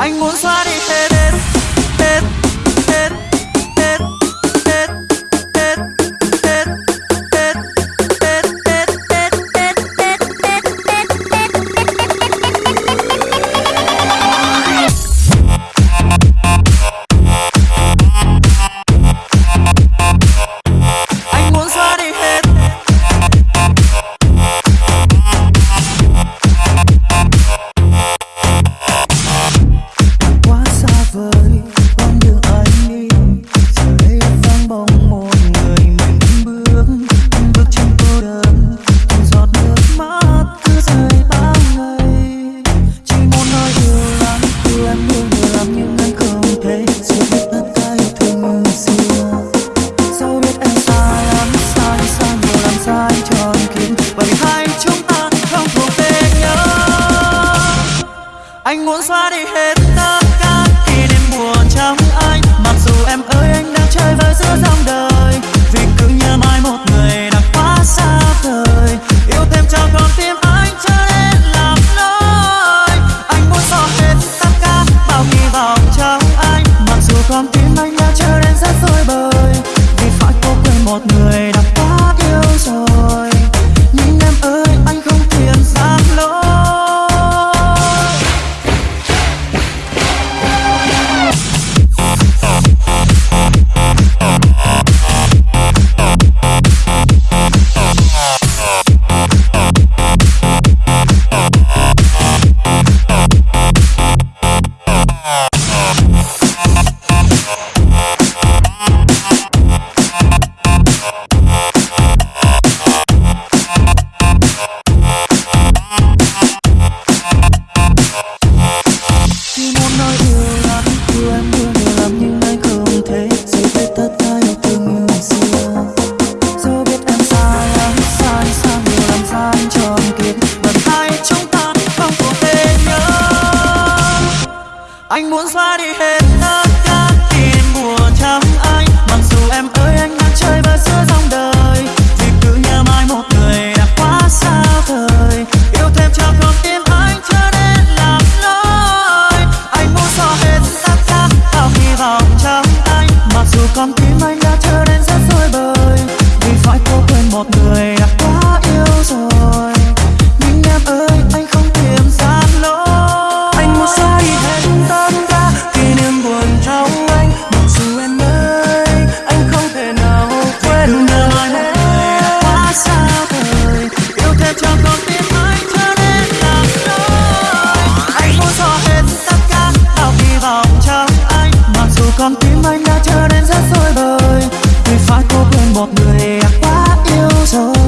anh muốn xóa đi hết something like muốn xóa đi hết tất cả tin buồn trong anh. Mặc dù em ơi, anh đang chơi và giữa dòng đời, thì cứ nhớ mãi một người đã quá xa vời. Yêu thêm cho con tim anh chưa nên làm lỗi anh muốn xóa hết tất cả tạo hy vọng trong anh. Mặc dù con tim anh đã chơi đến rất rối bời, vì phải cô quên một người đã 무서워